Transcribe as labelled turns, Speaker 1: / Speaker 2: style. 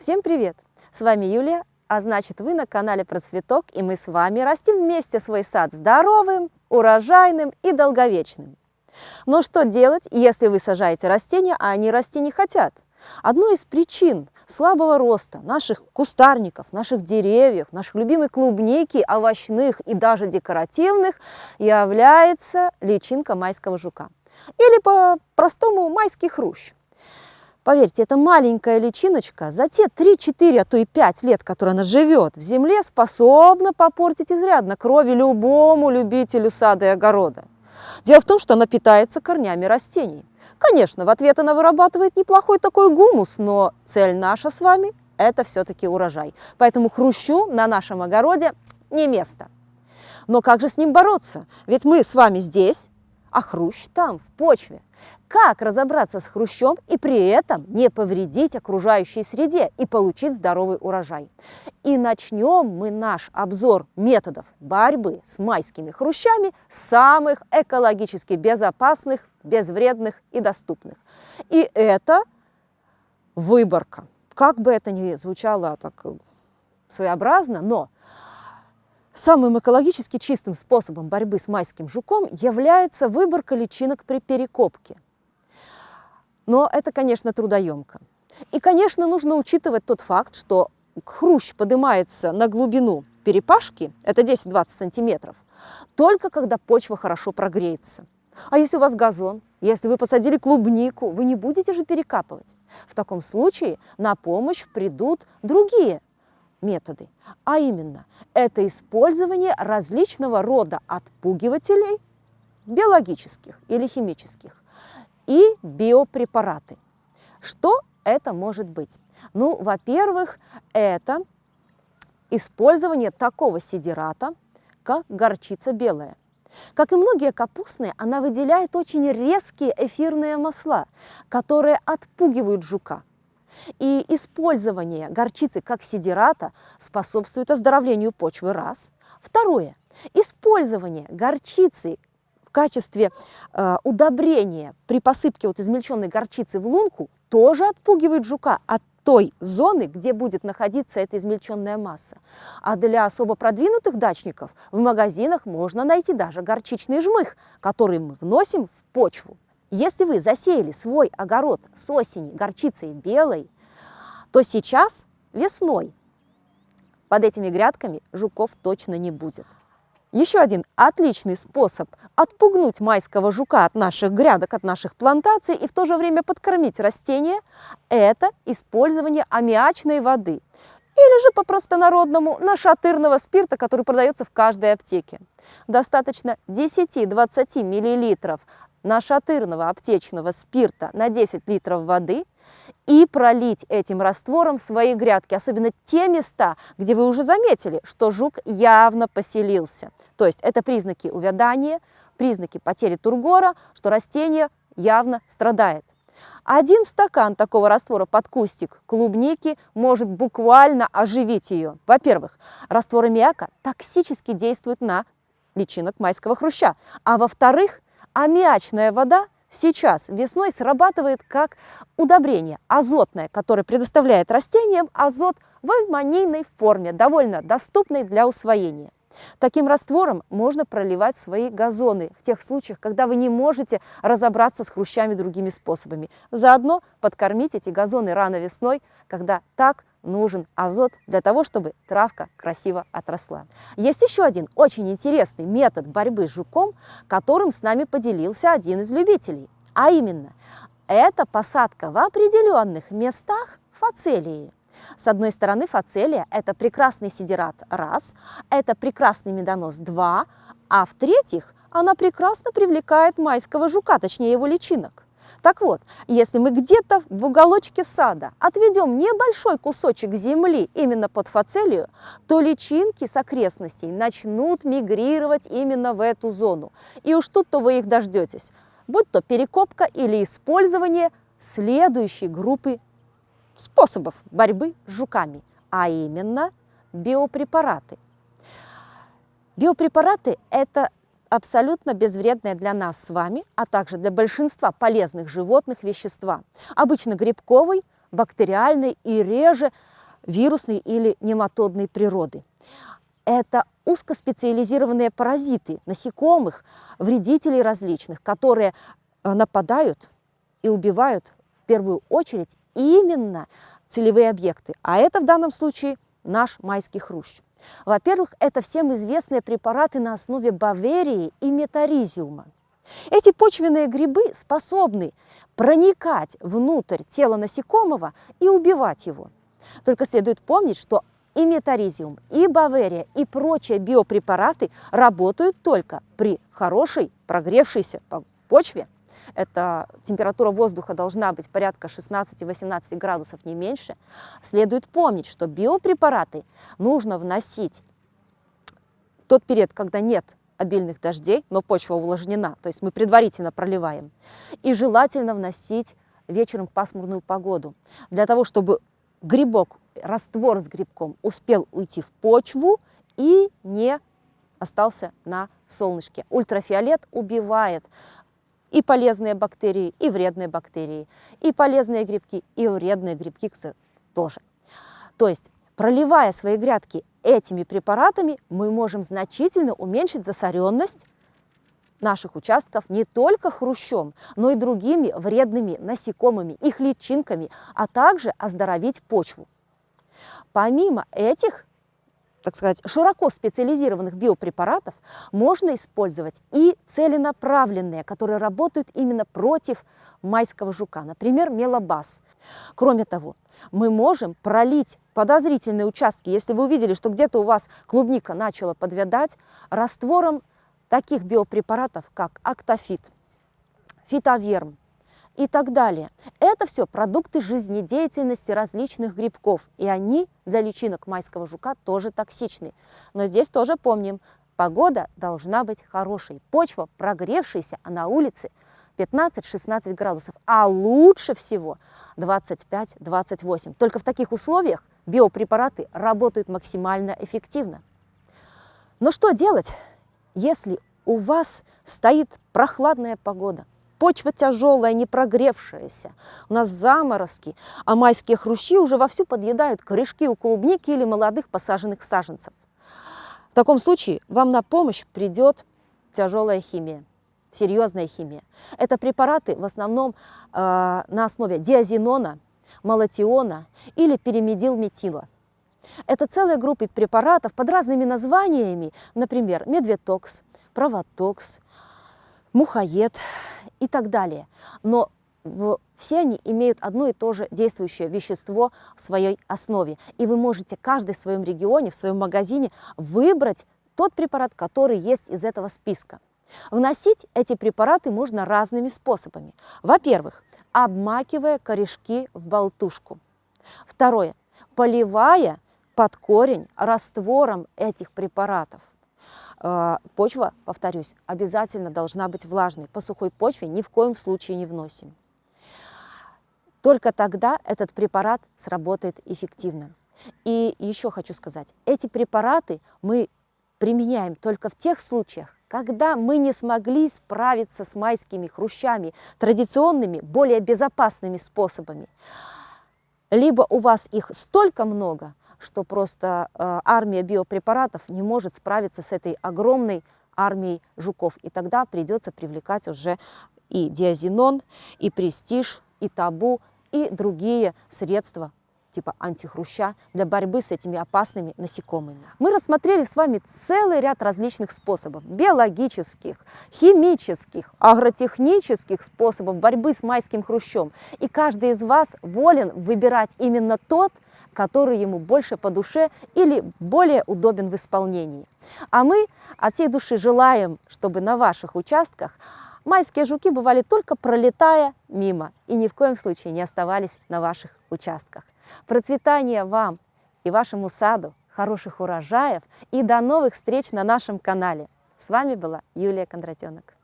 Speaker 1: Всем привет! С вами Юлия, а значит вы на канале Процветок, и мы с вами растим вместе свой сад здоровым, урожайным и долговечным. Но что делать, если вы сажаете растения, а они расти не хотят? Одной из причин слабого роста наших кустарников, наших деревьев, наших любимой клубники, овощных и даже декоративных является личинка майского жука. Или по-простому майский хрущ. Поверьте, эта маленькая личиночка за те 3-4, а то и 5 лет, которые она живет в земле, способна попортить изрядно крови любому любителю сада и огорода. Дело в том, что она питается корнями растений. Конечно, в ответ она вырабатывает неплохой такой гумус, но цель наша с вами – это все-таки урожай. Поэтому хрущу на нашем огороде не место. Но как же с ним бороться? Ведь мы с вами здесь, а хрущ там, в почве. Как разобраться с хрущом и при этом не повредить окружающей среде и получить здоровый урожай? И начнем мы наш обзор методов борьбы с майскими хрущами самых экологически безопасных, безвредных и доступных. И это выборка. Как бы это ни звучало так своеобразно, но Самым экологически чистым способом борьбы с майским жуком является выборка личинок при перекопке. Но это, конечно, трудоемко. И, конечно, нужно учитывать тот факт, что хрущ поднимается на глубину перепашки, это 10-20 сантиметров, только когда почва хорошо прогреется. А если у вас газон, если вы посадили клубнику, вы не будете же перекапывать. В таком случае на помощь придут другие методы. А именно, это использование различного рода отпугивателей, биологических или химических, и биопрепараты. Что это может быть? Ну, во-первых, это использование такого сидирата, как горчица белая. Как и многие капустные, она выделяет очень резкие эфирные масла, которые отпугивают жука. И использование горчицы как сидирата способствует оздоровлению почвы – раз. Второе. Использование горчицы в качестве э, удобрения при посыпке вот измельченной горчицы в лунку тоже отпугивает жука от той зоны, где будет находиться эта измельченная масса. А для особо продвинутых дачников в магазинах можно найти даже горчичный жмых, который мы вносим в почву. Если вы засеяли свой огород с осени горчицей белой, то сейчас, весной, под этими грядками жуков точно не будет. Еще один отличный способ отпугнуть майского жука от наших грядок, от наших плантаций и в то же время подкормить растения – это использование аммиачной воды или же по-простонародному нашатырного спирта, который продается в каждой аптеке. Достаточно 10-20 мл нашатырного аптечного спирта на 10 литров воды и пролить этим раствором свои грядки, особенно те места, где вы уже заметили, что жук явно поселился. То есть это признаки увядания, признаки потери тургора, что растение явно страдает. Один стакан такого раствора под кустик клубники может буквально оживить ее. Во-первых, раствор аммиака токсически действует на личинок майского хруща, а во-вторых, аммиачная вода сейчас весной срабатывает как удобрение азотное, которое предоставляет растениям азот в аммонийной форме, довольно доступной для усвоения. Таким раствором можно проливать свои газоны в тех случаях, когда вы не можете разобраться с хрущами другими способами. Заодно подкормить эти газоны рано весной, когда так нужен азот для того, чтобы травка красиво отросла. Есть еще один очень интересный метод борьбы с жуком, которым с нами поделился один из любителей. А именно, это посадка в определенных местах фацелии. С одной стороны, фацелия – это прекрасный сидерат – раз, это прекрасный медонос – два, а в-третьих, она прекрасно привлекает майского жука, точнее его личинок. Так вот, если мы где-то в уголочке сада отведем небольшой кусочек земли именно под фацелию, то личинки с окрестностей начнут мигрировать именно в эту зону. И уж тут-то вы их дождетесь, будь то перекопка или использование следующей группы способов борьбы с жуками, а именно биопрепараты. Биопрепараты – это абсолютно безвредное для нас с вами, а также для большинства полезных животных вещества. Обычно грибковый, бактериальной и реже вирусной или нематодной природы. Это узкоспециализированные паразиты, насекомых, вредителей различных, которые э, нападают и убивают первую очередь именно целевые объекты. А это в данном случае наш майский хрущ. Во-первых, это всем известные препараты на основе баверии и метаризиума. Эти почвенные грибы способны проникать внутрь тела насекомого и убивать его. Только следует помнить, что и метаризиум, и баверия, и прочие биопрепараты работают только при хорошей прогревшейся почве. Это температура воздуха должна быть порядка 16-18 градусов, не меньше. Следует помнить, что биопрепараты нужно вносить в тот период, когда нет обильных дождей, но почва увлажнена, то есть мы предварительно проливаем. И желательно вносить вечером в пасмурную погоду, для того, чтобы грибок, раствор с грибком успел уйти в почву и не остался на солнышке. Ультрафиолет убивает и полезные бактерии, и вредные бактерии, и полезные грибки, и вредные грибки тоже. То есть, проливая свои грядки этими препаратами, мы можем значительно уменьшить засоренность наших участков не только хрущом, но и другими вредными насекомыми, их личинками, а также оздоровить почву. Помимо этих так сказать, широко специализированных биопрепаратов можно использовать и целенаправленные, которые работают именно против майского жука, например, мелобас. Кроме того, мы можем пролить подозрительные участки, если вы увидели, что где-то у вас клубника начала подвядать, раствором таких биопрепаратов, как актофит, фитоверм, и так далее. Это все продукты жизнедеятельности различных грибков, и они для личинок майского жука тоже токсичны. Но здесь тоже помним, погода должна быть хорошей, почва прогревшаяся, а на улице 15-16 градусов, а лучше всего 25-28. Только в таких условиях биопрепараты работают максимально эффективно. Но что делать, если у вас стоит прохладная погода, почва тяжелая, не прогревшаяся. У нас заморозки, а майские хрущи уже вовсю подъедают корешки у клубники или молодых посаженных саженцев. В таком случае вам на помощь придет тяжелая химия, серьезная химия. Это препараты в основном э, на основе диазинона, малатиона или перимедилметила. Это целая группа препаратов под разными названиями, например, медветокс, провотокс, мухоед и так далее. Но все они имеют одно и то же действующее вещество в своей основе. И вы можете каждый в своем регионе, в своем магазине выбрать тот препарат, который есть из этого списка. Вносить эти препараты можно разными способами. Во-первых, обмакивая корешки в болтушку. Второе, поливая под корень раствором этих препаратов. Э, почва, повторюсь, обязательно должна быть влажной. По сухой почве ни в коем случае не вносим. Только тогда этот препарат сработает эффективно. И еще хочу сказать, эти препараты мы применяем только в тех случаях, когда мы не смогли справиться с майскими хрущами традиционными, более безопасными способами. Либо у вас их столько много, что просто э, армия биопрепаратов не может справиться с этой огромной армией жуков. И тогда придется привлекать уже и диазинон, и престиж, и табу, и другие средства типа антихруща для борьбы с этими опасными насекомыми. Мы рассмотрели с вами целый ряд различных способов, биологических, химических, агротехнических способов борьбы с майским хрущом. И каждый из вас волен выбирать именно тот, который ему больше по душе или более удобен в исполнении. А мы от всей души желаем, чтобы на ваших участках майские жуки бывали только пролетая мимо и ни в коем случае не оставались на ваших участках. Процветания вам и вашему саду, хороших урожаев и до новых встреч на нашем канале. С вами была Юлия Кондратенок.